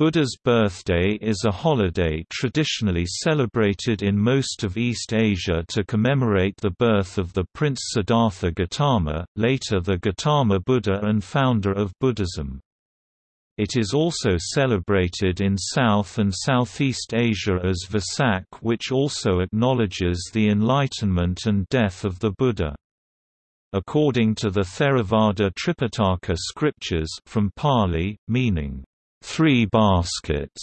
Buddha's birthday is a holiday traditionally celebrated in most of East Asia to commemorate the birth of the Prince Siddhartha Gautama, later the Gautama Buddha and founder of Buddhism. It is also celebrated in South and Southeast Asia as Vesak which also acknowledges the enlightenment and death of the Buddha. According to the Theravada Tripitaka scriptures from Pali, meaning three baskets.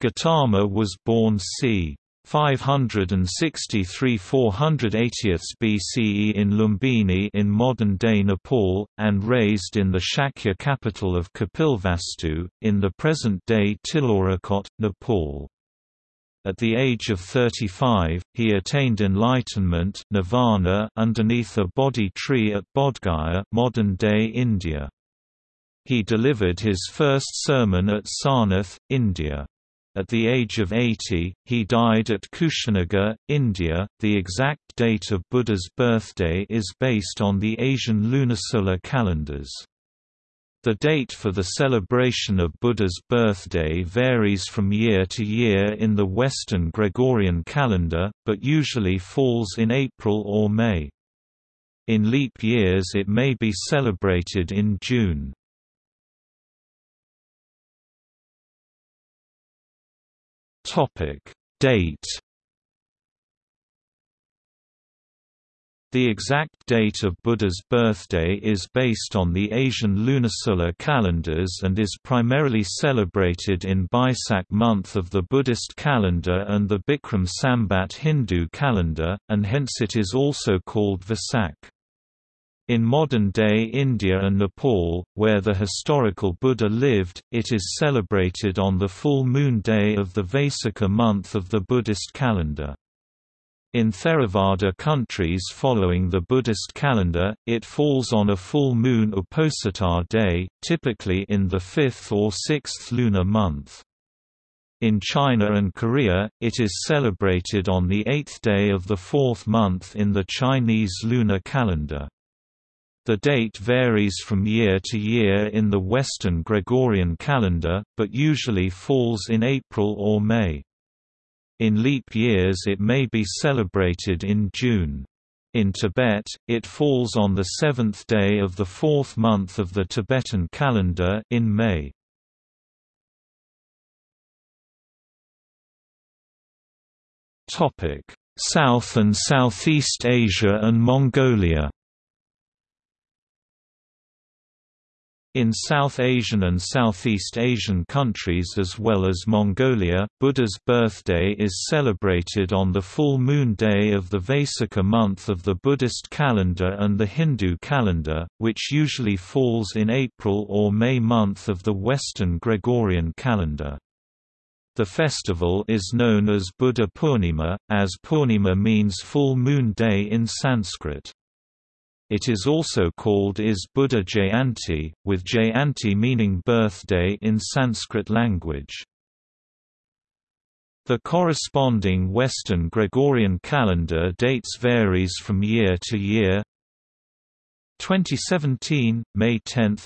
Gautama was born c. 563 480 BCE in Lumbini in modern-day Nepal, and raised in the Shakya capital of Kapilvastu, in the present-day Tilaurikot, Nepal. At the age of 35, he attained enlightenment nirvana underneath a Bodhi tree at Bodhgaya modern-day India. He delivered his first sermon at Sarnath, India. At the age of 80, he died at Kushinagar, India. The exact date of Buddha's birthday is based on the Asian lunisolar calendars. The date for the celebration of Buddha's birthday varies from year to year in the Western Gregorian calendar, but usually falls in April or May. In leap years it may be celebrated in June. Topic Date The exact date of Buddha's birthday is based on the Asian lunisolar calendars and is primarily celebrated in Baisak month of the Buddhist calendar and the Bikram Sambat Hindu calendar, and hence it is also called Vesak. In modern-day India and Nepal, where the historical Buddha lived, it is celebrated on the full moon day of the Vaisakha month of the Buddhist calendar. In Theravada countries following the Buddhist calendar, it falls on a full moon Uposatha day, typically in the fifth or sixth lunar month. In China and Korea, it is celebrated on the eighth day of the fourth month in the Chinese lunar calendar. The date varies from year to year in the Western Gregorian calendar, but usually falls in April or May. In leap years it may be celebrated in June. In Tibet, it falls on the seventh day of the fourth month of the Tibetan calendar in May. South and Southeast Asia and Mongolia In South Asian and Southeast Asian countries as well as Mongolia, Buddha's birthday is celebrated on the full moon day of the Vaisakha month of the Buddhist calendar and the Hindu calendar, which usually falls in April or May month of the Western Gregorian calendar. The festival is known as Buddha Purnima, as Purnima means full moon day in Sanskrit. It is also called is Buddha Jayanti, with Jayanti meaning birthday in Sanskrit language. The corresponding Western Gregorian calendar dates varies from year to year. 2017, May 10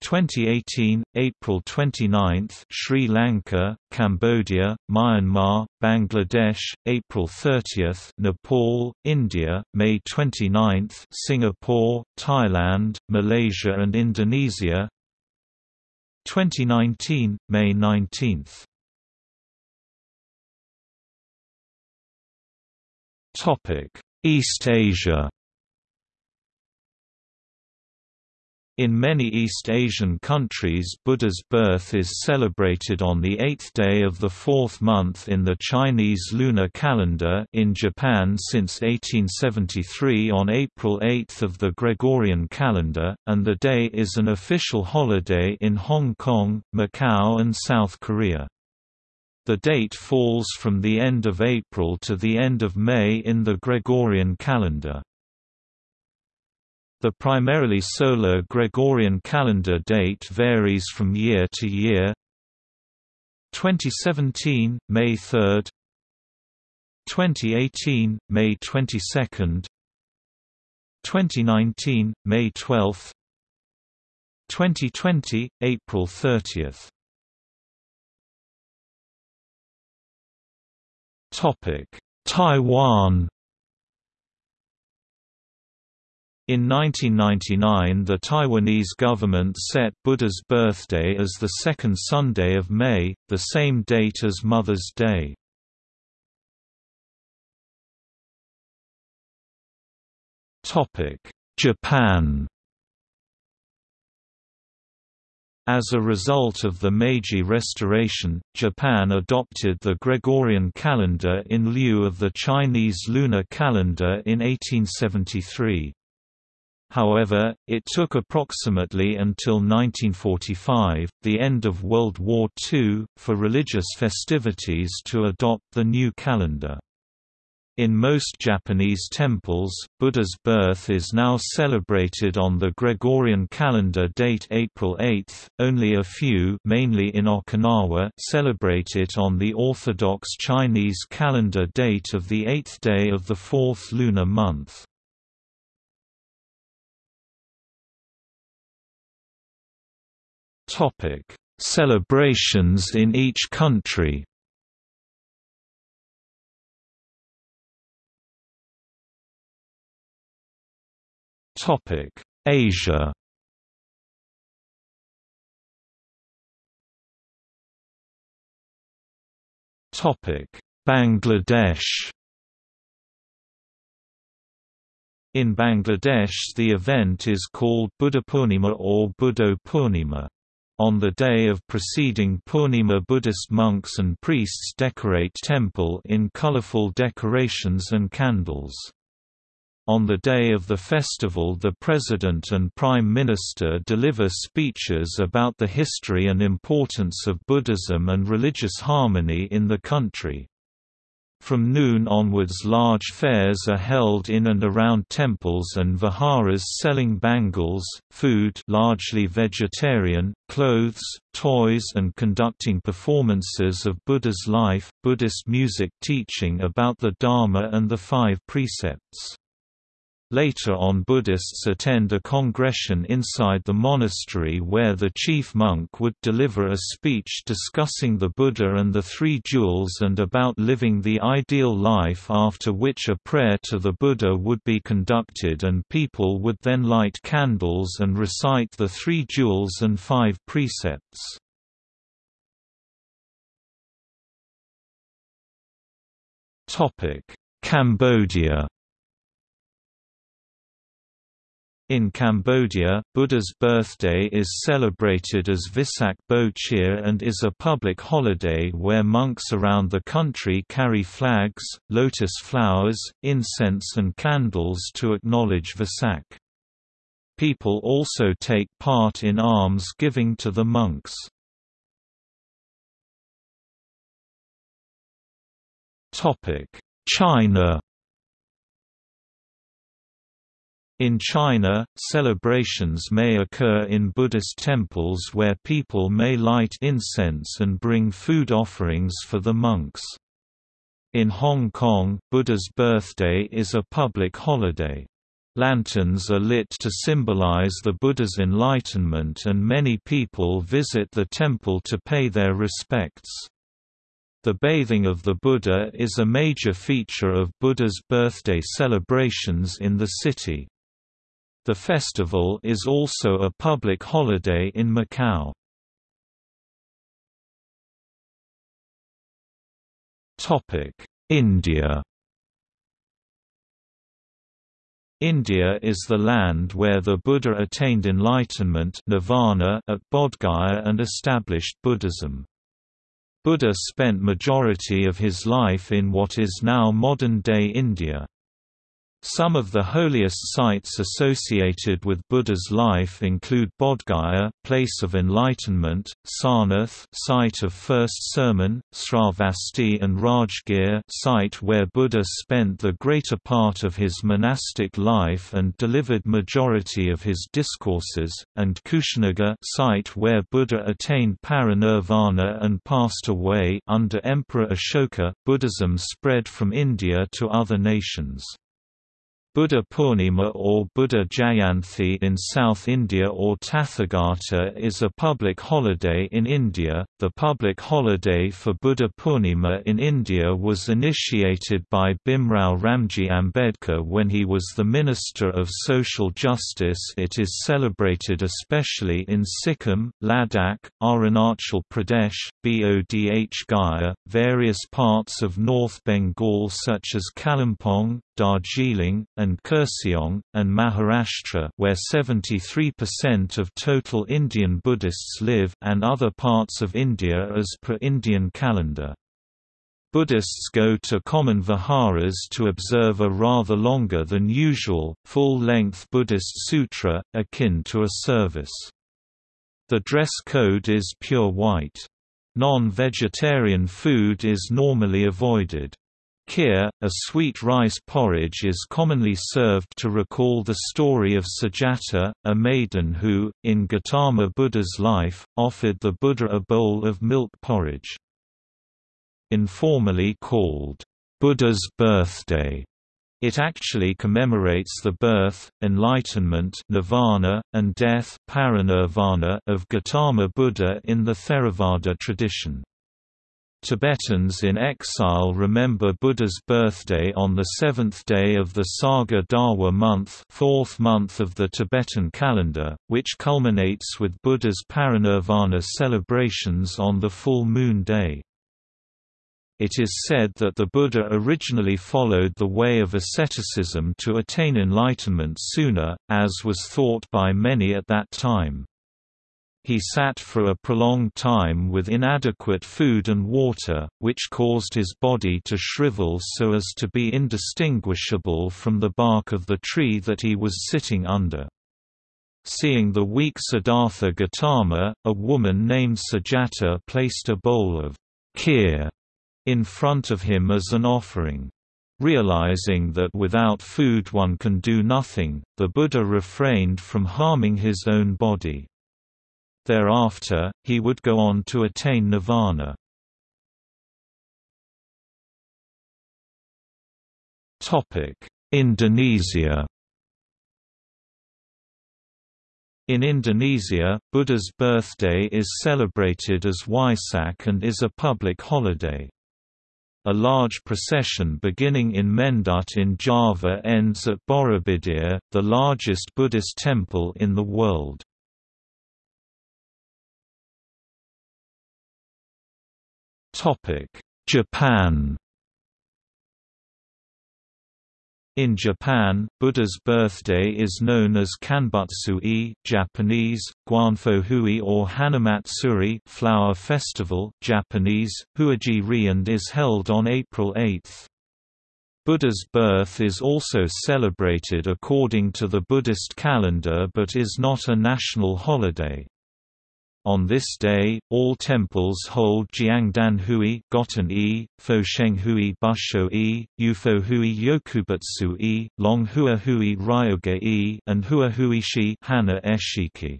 2018, April 29, Sri Lanka, Cambodia, Myanmar, Bangladesh, April 30, Nepal, India, May 29, Singapore, Thailand, Malaysia and Indonesia. 2019, May 19. Topic: East Asia In many East Asian countries Buddha's birth is celebrated on the eighth day of the fourth month in the Chinese lunar calendar in Japan since 1873 on April 8 of the Gregorian calendar, and the day is an official holiday in Hong Kong, Macau and South Korea. The date falls from the end of April to the end of May in the Gregorian calendar. The primarily solar Gregorian calendar date varies from year to year. 2017 May 3, 2018 May 22, 2019 May 12, 2020 April 30. Topic: Taiwan In 1999 the Taiwanese government set Buddha's birthday as the second Sunday of May, the same date as Mother's Day. Japan As a result of the Meiji Restoration, Japan adopted the Gregorian calendar in lieu of the Chinese lunar calendar in 1873. However, it took approximately until 1945, the end of World War II, for religious festivities to adopt the new calendar. In most Japanese temples, Buddha's birth is now celebrated on the Gregorian calendar date April 8, only a few mainly in Okinawa celebrate it on the Orthodox Chinese calendar date of the eighth day of the fourth lunar month. Topic: Celebrations in each country. Topic: Asia. Topic: Bangladesh. In Bangladesh the event is called Buddhapurnima or Buddho Purnima. On the day of preceding Purnima Buddhist monks and priests decorate temple in colorful decorations and candles. On the day of the festival the President and Prime Minister deliver speeches about the history and importance of Buddhism and religious harmony in the country. From noon onwards large fairs are held in and around temples and viharas selling bangles, food largely vegetarian, clothes, toys and conducting performances of Buddha's life, Buddhist music teaching about the Dharma and the five precepts. Later on Buddhists attend a congregation inside the monastery where the chief monk would deliver a speech discussing the Buddha and the Three Jewels and about living the ideal life after which a prayer to the Buddha would be conducted and people would then light candles and recite the Three Jewels and Five Precepts. Cambodia In Cambodia, Buddha's birthday is celebrated as Visak Bochea and is a public holiday where monks around the country carry flags, lotus flowers, incense and candles to acknowledge Visak. People also take part in alms giving to the monks. China In China, celebrations may occur in Buddhist temples where people may light incense and bring food offerings for the monks. In Hong Kong, Buddha's birthday is a public holiday. Lanterns are lit to symbolize the Buddha's enlightenment and many people visit the temple to pay their respects. The bathing of the Buddha is a major feature of Buddha's birthday celebrations in the city. The festival is also a public holiday in Macau. India India is the land where the Buddha attained enlightenment nirvana at Bodh Gaya and established Buddhism. Buddha spent majority of his life in what is now modern-day India. Some of the holiest sites associated with Buddha's life include Bodhgaya, place of enlightenment, Sarnath, site of first sermon, Sravasti and Rajgir, site where Buddha spent the greater part of his monastic life and delivered majority of his discourses, and Kushinagar, site where Buddha attained parinirvana and passed away. Under Emperor Ashoka, Buddhism spread from India to other nations. Buddha Purnima or Buddha Jayanthi in South India or Tathagata is a public holiday in India. The public holiday for Buddha Purnima in India was initiated by Bhimrao Ramji Ambedkar when he was the Minister of Social Justice. It is celebrated especially in Sikkim, Ladakh, Arunachal Pradesh, Bodh Gaya, various parts of North Bengal such as Kalimpong, Darjeeling, and Kurseong, and Maharashtra where 73% of total Indian Buddhists live and other parts of India as per Indian calendar. Buddhists go to common viharas to observe a rather longer than usual, full-length Buddhist sutra, akin to a service. The dress code is pure white. Non-vegetarian food is normally avoided. Kheer, a sweet rice porridge is commonly served to recall the story of Sujata, a maiden who, in Gautama Buddha's life, offered the Buddha a bowl of milk porridge. Informally called, Buddha's birthday, it actually commemorates the birth, enlightenment nirvana, and death of Gautama Buddha in the Theravada tradition. Tibetans in exile remember Buddha's birthday on the seventh day of the Saga Dawa month fourth month of the Tibetan calendar, which culminates with Buddha's parinirvana celebrations on the full moon day. It is said that the Buddha originally followed the way of asceticism to attain enlightenment sooner, as was thought by many at that time. He sat for a prolonged time with inadequate food and water, which caused his body to shrivel so as to be indistinguishable from the bark of the tree that he was sitting under. Seeing the weak Siddhartha Gautama, a woman named Sujata placed a bowl of kheer in front of him as an offering. Realizing that without food one can do nothing, the Buddha refrained from harming his own body. Thereafter, he would go on to attain nirvana. Indonesia In Indonesia, Buddha's birthday is celebrated as Waisak and is a public holiday. A large procession beginning in Mendut in Java ends at Borobudur, the largest Buddhist temple in the world. Japan In Japan, Buddha's birthday is known as Kanbutsu-e Japanese, Guanfohui or Hanamatsuri flower festival Japanese, Huaji-ri and is held on April 8. Buddha's birth is also celebrated according to the Buddhist calendar but is not a national holiday. On this day, all temples hold Jiangdan Hui Goten e, Fosheng Hui Busho e, Ufo Hui Yokubutsu e, Long Hua Hui Ryoge e, and Hua Hui Shi Hana Eshiki.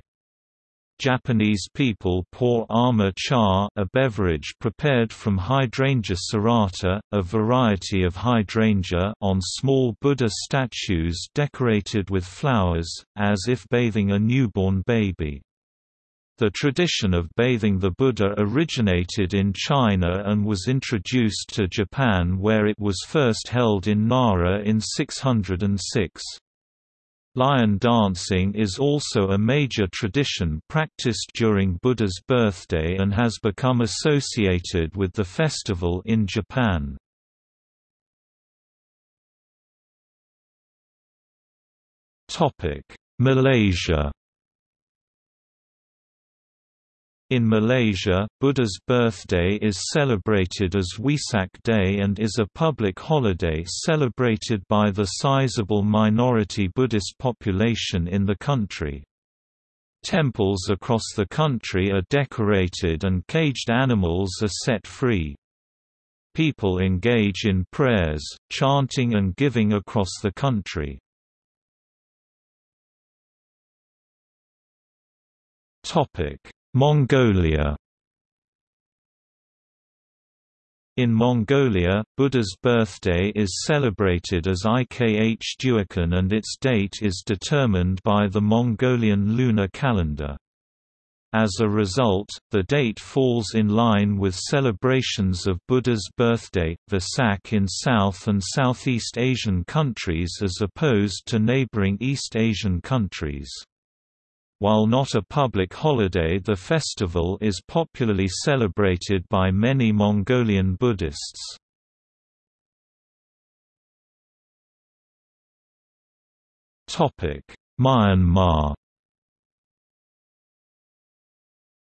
Japanese people pour ama cha a beverage prepared from hydrangea serrata, a variety of hydrangea on small Buddha statues decorated with flowers, as if bathing a newborn baby. The tradition of bathing the Buddha originated in China and was introduced to Japan where it was first held in Nara in 606. Lion dancing is also a major tradition practiced during Buddha's birthday and has become associated with the festival in Japan. Malaysia In Malaysia, Buddha's birthday is celebrated as Wesak Day and is a public holiday celebrated by the sizable minority Buddhist population in the country. Temples across the country are decorated and caged animals are set free. People engage in prayers, chanting and giving across the country. Topic Mongolia In Mongolia, Buddha's birthday is celebrated as Ikh Duakan and its date is determined by the Mongolian lunar calendar. As a result, the date falls in line with celebrations of Buddha's birthday, Vesak in South and Southeast Asian countries as opposed to neighboring East Asian countries. While not a public holiday the festival is popularly celebrated by many Mongolian Buddhists. Myanmar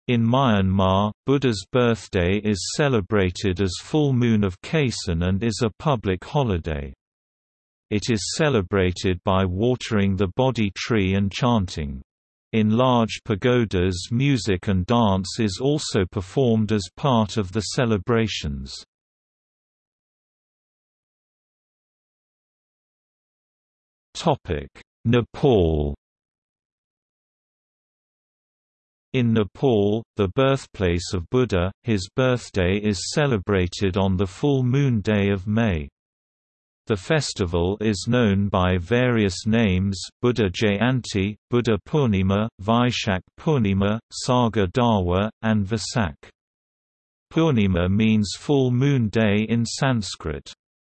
In Myanmar, Buddha's birthday is celebrated as full moon of Kaisan and is a public holiday. It is celebrated by watering the Bodhi tree and chanting. In large pagodas music and dance is also performed as part of the celebrations. Nepal In Nepal, the birthplace of Buddha, his birthday is celebrated on the full moon day of May. The festival is known by various names, Buddha Jayanti, Buddha Purnima, Vaishak Purnima, Saga Dawa, and Vesak. Purnima means full moon day in Sanskrit.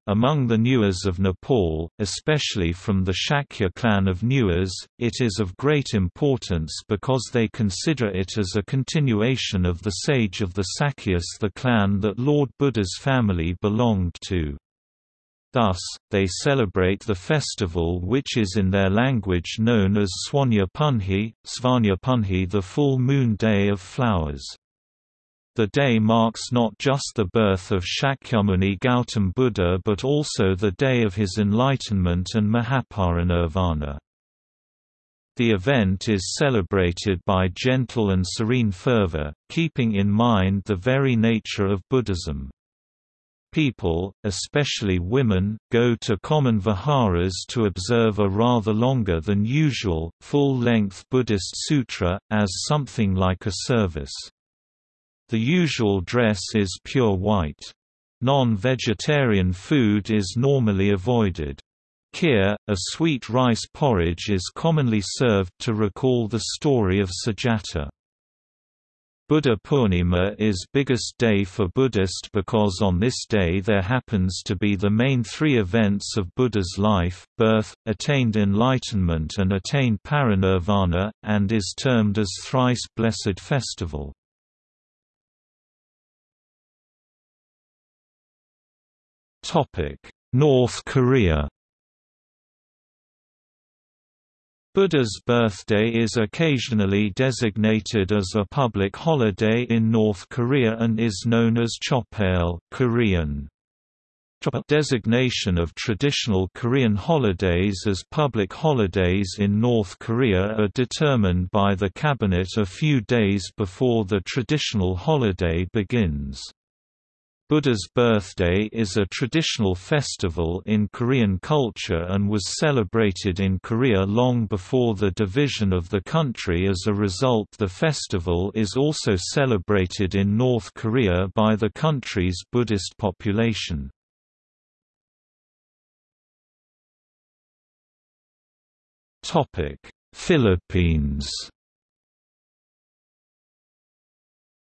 Among the Newars of Nepal, especially from the Shakya clan of Newars, it is of great importance because they consider it as a continuation of the sage of the Sakyas the clan that Lord Buddha's family belonged to. Thus, they celebrate the festival which is in their language known as Swanya Punhi, Svanya Punhi the full moon day of flowers. The day marks not just the birth of Shakyamuni Gautam Buddha but also the day of his enlightenment and Mahaparinirvana. The event is celebrated by gentle and serene fervor, keeping in mind the very nature of Buddhism. People, especially women, go to common viharas to observe a rather longer than usual, full-length Buddhist sutra, as something like a service. The usual dress is pure white. Non-vegetarian food is normally avoided. Kheer, a sweet rice porridge is commonly served to recall the story of Sujata. Buddha Purnima is biggest day for Buddhist because on this day there happens to be the main three events of Buddha's life, birth, attained enlightenment and attained parinirvana, and is termed as Thrice Blessed Festival. North Korea Buddha's birthday is occasionally designated as a public holiday in North Korea and is known as Chopail Korean. Designation of traditional Korean holidays as public holidays in North Korea are determined by the cabinet a few days before the traditional holiday begins. Buddha's birthday is a traditional festival in Korean culture and was celebrated in Korea long before the division of the country as a result the festival is also celebrated in North Korea by the country's Buddhist population. Philippines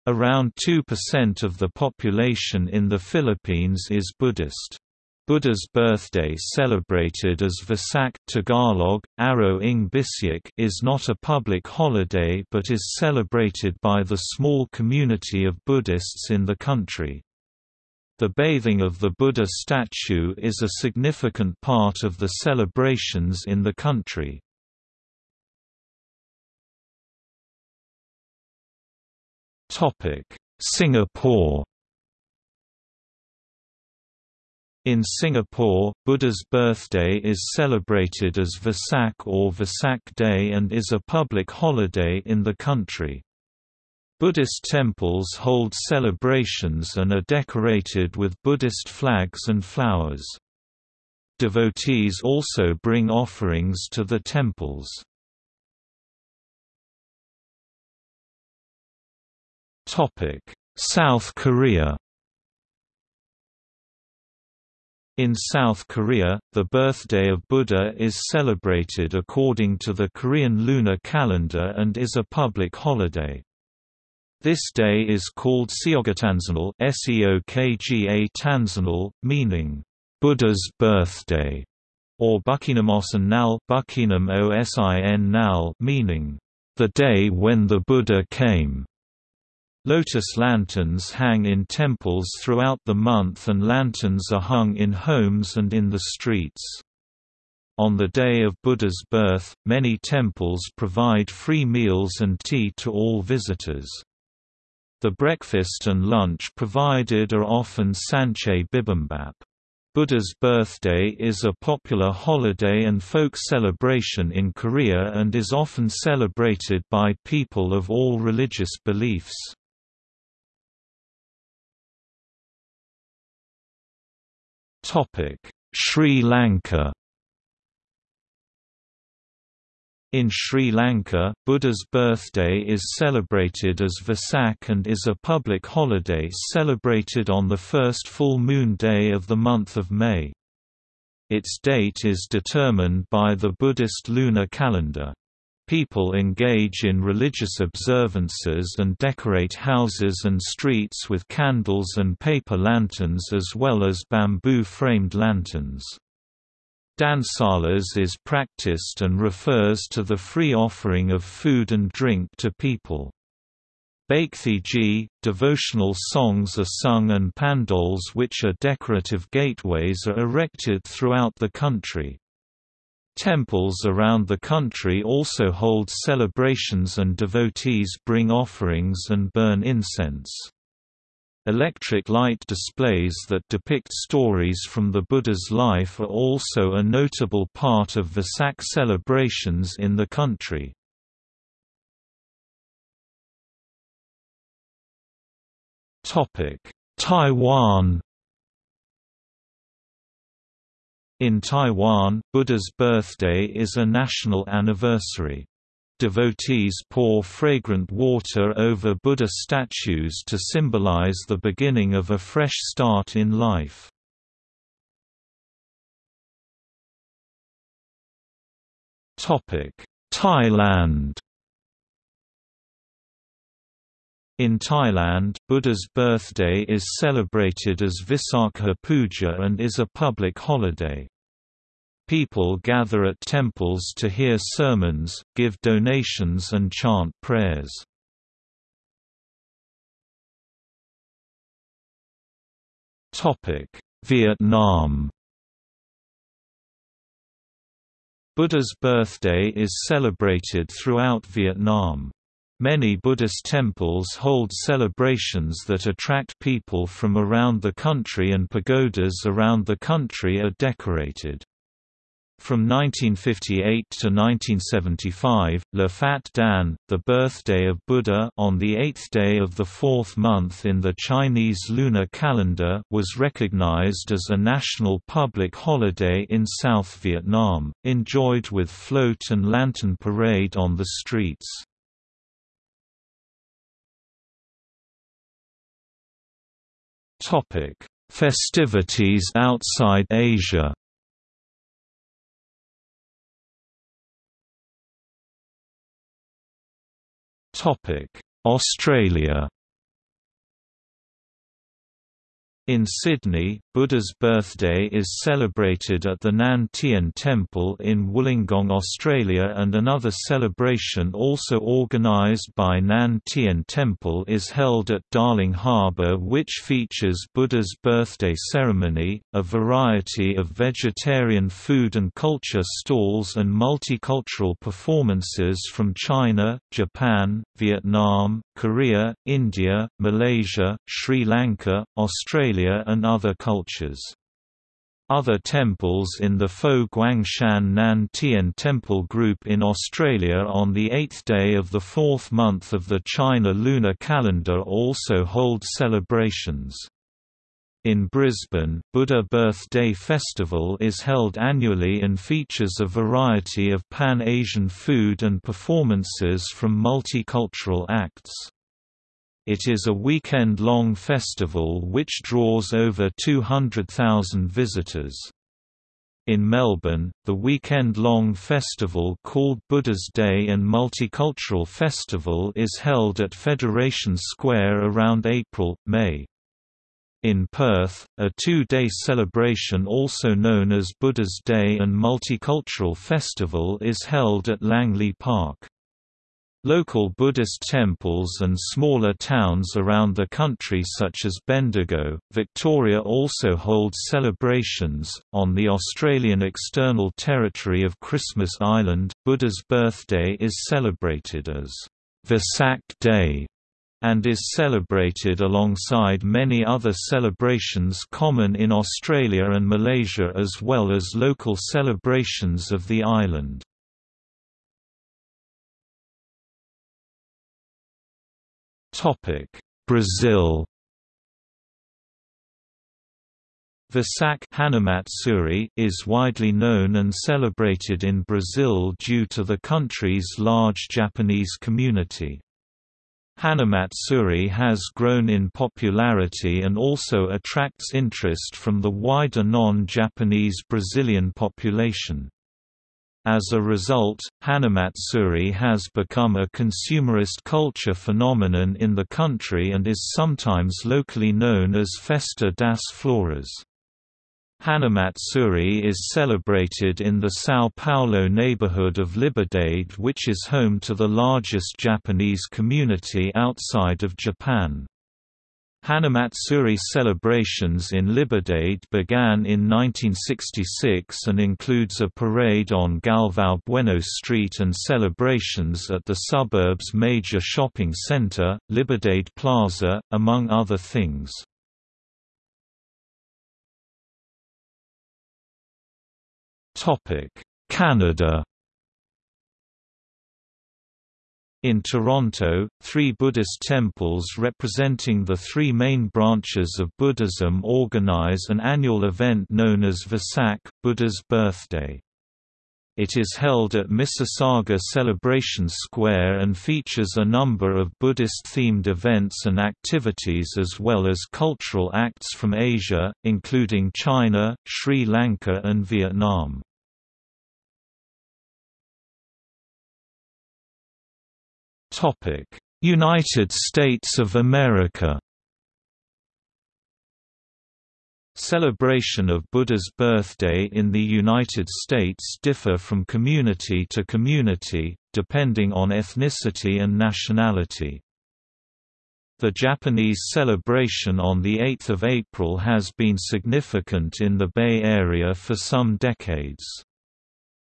Around 2% of the population in the Philippines is Buddhist. Buddha's birthday celebrated as Vesak Tagalog, Araw ng Bisyak is not a public holiday but is celebrated by the small community of Buddhists in the country. The bathing of the Buddha statue is a significant part of the celebrations in the country. Singapore In Singapore, Buddha's birthday is celebrated as Vesak or Vesak Day and is a public holiday in the country. Buddhist temples hold celebrations and are decorated with Buddhist flags and flowers. Devotees also bring offerings to the temples. Topic: South Korea. In South Korea, the birthday of Buddha is celebrated according to the Korean lunar calendar and is a public holiday. This day is called Seokgatanseonal S-E-O-K-G-A meaning, Buddha's birthday, or Bucheonim Osin Nal meaning, the day when the Buddha came. Lotus lanterns hang in temples throughout the month and lanterns are hung in homes and in the streets. On the day of Buddha's birth, many temples provide free meals and tea to all visitors. The breakfast and lunch provided are often sanchae bibimbap. Buddha's birthday is a popular holiday and folk celebration in Korea and is often celebrated by people of all religious beliefs. Sri Lanka In Sri Lanka, Buddha's birthday is celebrated as Vesak and is a public holiday celebrated on the first full moon day of the month of May. Its date is determined by the Buddhist lunar calendar. People engage in religious observances and decorate houses and streets with candles and paper lanterns as well as bamboo-framed lanterns. Dansalas is practiced and refers to the free offering of food and drink to people. Bhakthiji, devotional songs are sung and pandols which are decorative gateways are erected throughout the country. Temples around the country also hold celebrations and devotees bring offerings and burn incense. Electric light displays that depict stories from the Buddha's life are also a notable part of Vesak celebrations in the country. Taiwan In Taiwan, Buddha's birthday is a national anniversary. Devotees pour fragrant water over Buddha statues to symbolize the beginning of a fresh start in life. Thailand In Thailand, Buddha's birthday is celebrated as Visakha Puja and is a public holiday. People gather at temples to hear sermons, give donations and chant prayers. Vietnam Buddha's birthday is celebrated throughout Vietnam. Many Buddhist temples hold celebrations that attract people from around the country and pagodas around the country are decorated. From 1958 to 1975, Le Phat Dan, the birthday of Buddha on the eighth day of the fourth month in the Chinese lunar calendar was recognized as a national public holiday in South Vietnam, enjoyed with float and lantern parade on the streets. Festivities outside Asia Topic: Australia In Sydney, Buddha's birthday is celebrated at the Nan Tien Temple in Wollongong, Australia and another celebration also organised by Nan Tien Temple is held at Darling Harbour which features Buddha's birthday ceremony, a variety of vegetarian food and culture stalls and multicultural performances from China, Japan, Vietnam, Korea, India, Malaysia, Sri Lanka, Australia and other cultures. Other temples in the Fo Guangshan Nan Tien Temple group in Australia on the eighth day of the fourth month of the China lunar calendar also hold celebrations. In Brisbane, Buddha Birth Day Festival is held annually and features a variety of Pan-Asian food and performances from multicultural acts. It is a weekend-long festival which draws over 200,000 visitors. In Melbourne, the weekend-long festival called Buddha's Day and Multicultural Festival is held at Federation Square around April, May. In Perth, a two-day celebration also known as Buddha's Day and Multicultural Festival is held at Langley Park. Local Buddhist temples and smaller towns around the country such as Bendigo, Victoria also hold celebrations. On the Australian external territory of Christmas Island, Buddha's birthday is celebrated as Vesak Day and is celebrated alongside many other celebrations common in Australia and Malaysia as well as local celebrations of the island. Brazil Vesak Hanamatsuri is widely known and celebrated in Brazil due to the country's large Japanese community. Hanamatsuri has grown in popularity and also attracts interest from the wider non-Japanese Brazilian population. As a result, Hanamatsuri has become a consumerist culture phenomenon in the country and is sometimes locally known as Festa das Flores. Hanamatsuri is celebrated in the São Paulo neighborhood of Liberdade which is home to the largest Japanese community outside of Japan. Hanamatsuri celebrations in Liberdade began in 1966 and includes a parade on Galvão Bueno Street and celebrations at the suburb's major shopping center, Liberdade Plaza, among other things. Canada In Toronto, three Buddhist temples representing the three main branches of Buddhism organize an annual event known as Vesak, Buddha's birthday. It is held at Mississauga Celebration Square and features a number of Buddhist-themed events and activities as well as cultural acts from Asia, including China, Sri Lanka and Vietnam. United States of America Celebration of Buddha's birthday in the United States differ from community to community, depending on ethnicity and nationality. The Japanese celebration on 8 April has been significant in the Bay Area for some decades.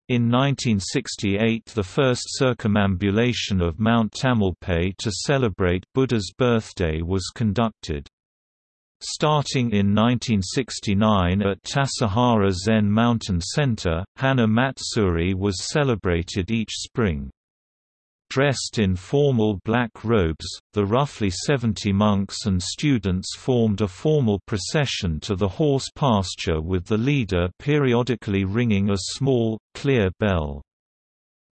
In 1968 the first circumambulation of Mount Tamalpais to celebrate Buddha's birthday was conducted. Starting in 1969 at Tassajara Zen Mountain Center, Hana Matsuri was celebrated each spring. Dressed in formal black robes, the roughly 70 monks and students formed a formal procession to the horse pasture with the leader periodically ringing a small, clear bell.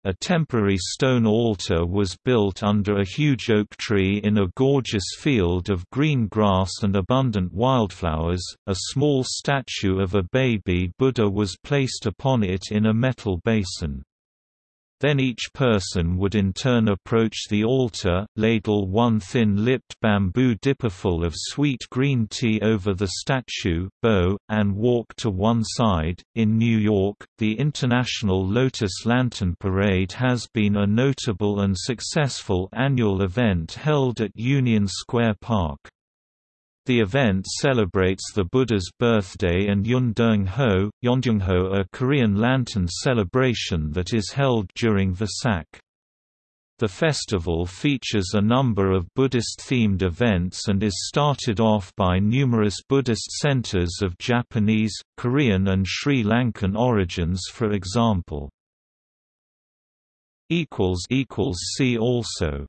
A temporary stone altar was built under a huge oak tree in a gorgeous field of green grass and abundant wildflowers. A small statue of a baby Buddha was placed upon it in a metal basin. Then each person would in turn approach the altar, ladle one thin-lipped bamboo dipperful of sweet green tea over the statue, bow, and walk to one side. In New York, the International Lotus Lantern Parade has been a notable and successful annual event held at Union Square Park. The event celebrates the Buddha's birthday and Yundeung-ho, Yondeung-ho a Korean lantern celebration that is held during Vesak. The festival features a number of Buddhist-themed events and is started off by numerous Buddhist centers of Japanese, Korean and Sri Lankan origins for example. See also